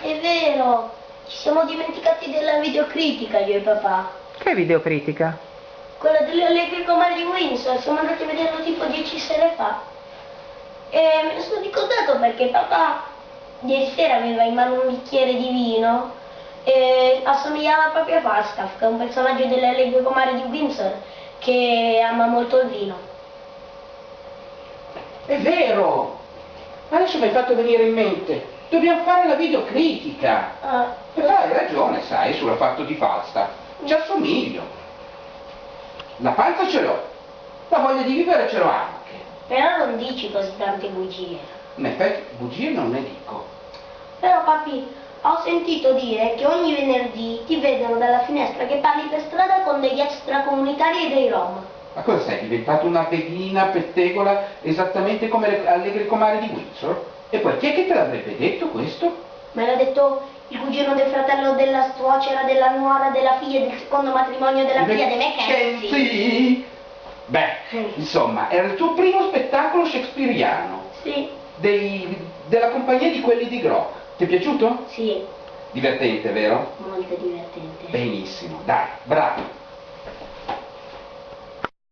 È vero, ci siamo dimenticati della videocritica io e papà. Che videocritica? Quella delle allegri comari di Windsor, siamo andati a vederlo tipo dieci sere fa. E me ne sono ricordato perché papà ieri sera aveva in mano un bicchiere di vino e assomigliava proprio a Falstaff, che è un personaggio delle allegri comari di Windsor che ama molto il vino. È vero! Adesso mi hai fatto venire in mente. Dobbiamo fare la videocritica. Ah, Però hai ragione, sai, sulla fatto di Falstaff. Ci assomiglio. La panza ce l'ho. La voglia di vivere ce l'ho anche. però non dici così tante bugie. In effetti, bugie non ne dico. Però papi, ho sentito dire che ogni venerdì ti vedono dalla finestra che parli per strada con degli extracomunitari e dei rom. Ma cosa sei diventato una pedina pettegola esattamente come le allegri comari di Windsor? E poi chi è che te l'avrebbe detto questo? Me l'ha detto il cugino del fratello della suocera, della nuora, della figlia del secondo matrimonio della figlia di Mackenzie. Sì. Beh, insomma, era il tuo primo spettacolo shakespeariano, Sì, dei- della compagnia di quelli di Grock. Ti è piaciuto? sì, Divertente, vero? molto divertente. Benissimo, dai, bravo.